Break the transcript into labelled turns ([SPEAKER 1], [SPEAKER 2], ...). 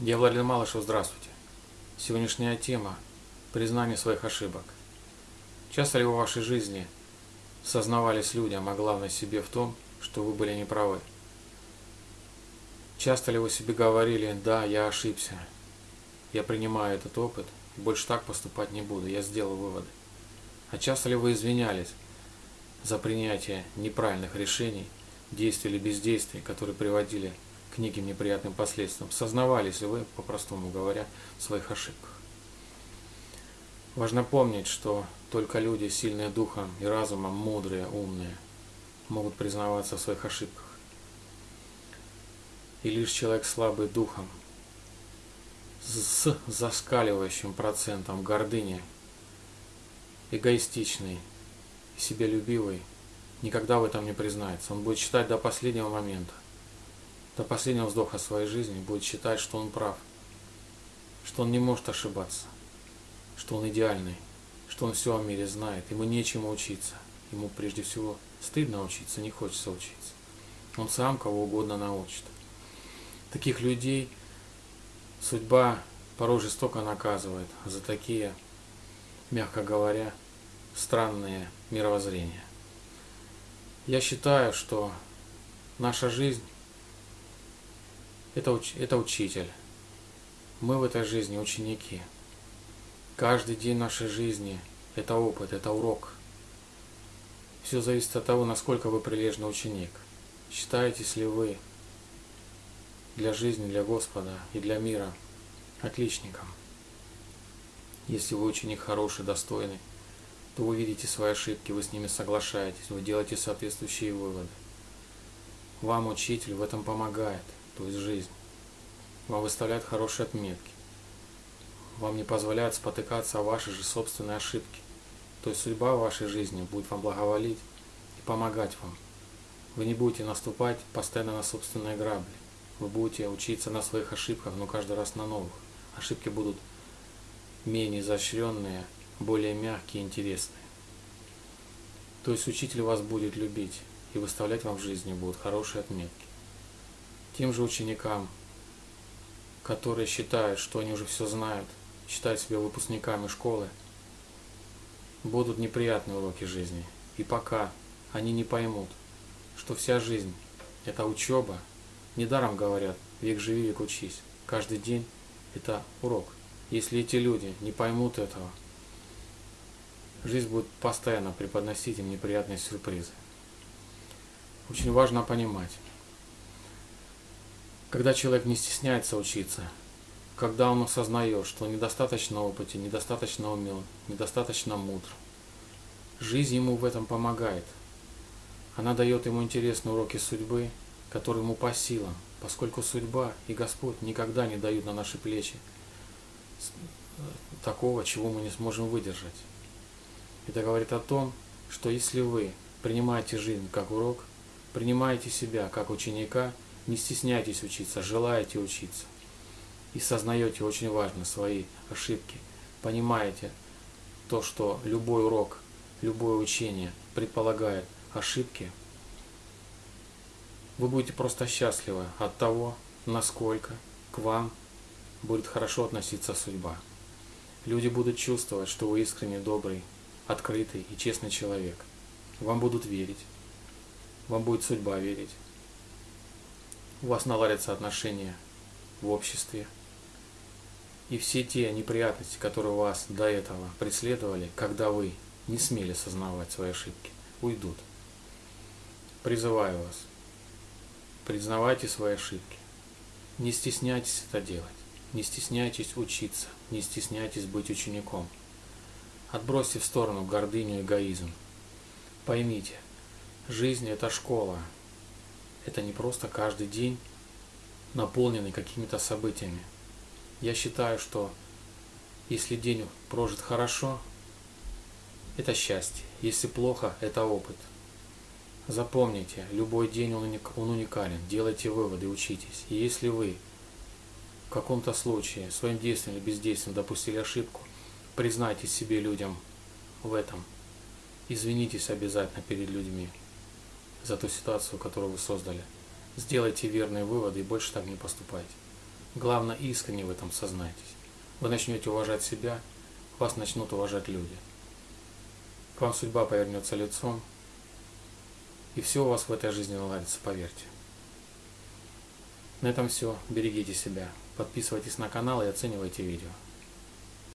[SPEAKER 1] Я Владимир Малышев, здравствуйте. Сегодняшняя тема – признание своих ошибок. Часто ли в вашей жизни сознавались людям, а главное себе в том, что вы были неправы? Часто ли вы себе говорили, да, я ошибся, я принимаю этот опыт, больше так поступать не буду, я сделал выводы? А часто ли вы извинялись за принятие неправильных решений, действий или бездействий, которые приводили к неким неприятным последствиям, сознавались ли вы, по-простому говоря, в своих ошибках. Важно помнить, что только люди, сильные духом и разумом, мудрые, умные, могут признаваться в своих ошибках. И лишь человек слабый духом, с заскаливающим процентом гордыни, эгоистичный, себялюбивый, никогда в этом не признается. Он будет считать до последнего момента, до последнего вздоха своей жизни будет считать, что он прав, что он не может ошибаться, что он идеальный, что он все о мире знает, ему нечему учиться. Ему прежде всего стыдно учиться, не хочется учиться. Он сам кого угодно научит. Таких людей судьба порой жестоко наказывает за такие, мягко говоря, странные мировоззрения. Я считаю, что наша жизнь это, уч, это учитель. Мы в этой жизни ученики. Каждый день нашей жизни – это опыт, это урок. Все зависит от того, насколько вы прилежный ученик. Считаетесь ли вы для жизни, для Господа и для мира отличником? Если вы ученик хороший, достойный, то вы видите свои ошибки, вы с ними соглашаетесь, вы делаете соответствующие выводы. Вам учитель в этом помогает то есть жизнь. Вам выставляют хорошие отметки. Вам не позволяют спотыкаться о вашей же собственной ошибке. То есть судьба в вашей жизни будет вам благоволить и помогать вам. Вы не будете наступать постоянно на собственные грабли. Вы будете учиться на своих ошибках, но каждый раз на новых. Ошибки будут менее изощренные, более мягкие и интересные. То есть учитель вас будет любить и выставлять вам в жизни будут хорошие отметки тем же ученикам, которые считают, что они уже все знают, считают себя выпускниками школы, будут неприятные уроки жизни. И пока они не поймут, что вся жизнь – это учеба, недаром говорят, век живи, век учись. Каждый день – это урок. Если эти люди не поймут этого, жизнь будет постоянно преподносить им неприятные сюрпризы. Очень важно понимать, когда человек не стесняется учиться, когда он осознает, что недостаточно опытен, недостаточно умен, недостаточно мудр, жизнь ему в этом помогает. Она дает ему интересные уроки судьбы, которые ему по силам, поскольку судьба и Господь никогда не дают на наши плечи такого, чего мы не сможем выдержать. Это говорит о том, что если вы принимаете жизнь как урок, принимаете себя как ученика – не стесняйтесь учиться, желаете учиться. И сознаете очень важно свои ошибки. Понимаете то, что любой урок, любое учение предполагает ошибки. Вы будете просто счастливы от того, насколько к вам будет хорошо относиться судьба. Люди будут чувствовать, что вы искренне добрый, открытый и честный человек. Вам будут верить. Вам будет судьба верить у вас наладятся отношения в обществе. И все те неприятности, которые вас до этого преследовали, когда вы не смели сознавать свои ошибки, уйдут. Призываю вас, признавайте свои ошибки. Не стесняйтесь это делать. Не стесняйтесь учиться. Не стесняйтесь быть учеником. Отбросьте в сторону гордыню и эгоизм. Поймите, жизнь – это школа, это не просто каждый день, наполненный какими-то событиями. Я считаю, что если день прожит хорошо, это счастье. Если плохо, это опыт. Запомните, любой день он уникален. Делайте выводы, учитесь. И если вы в каком-то случае своим действием или бездействием допустили ошибку, признайте себе людям в этом. Извинитесь обязательно перед людьми за ту ситуацию, которую вы создали. Сделайте верные выводы и больше так не поступайте. Главное, искренне в этом сознайтесь. Вы начнете уважать себя, вас начнут уважать люди. К вам судьба повернется лицом, и все у вас в этой жизни наладится, поверьте. На этом все. Берегите себя. Подписывайтесь на канал и оценивайте видео.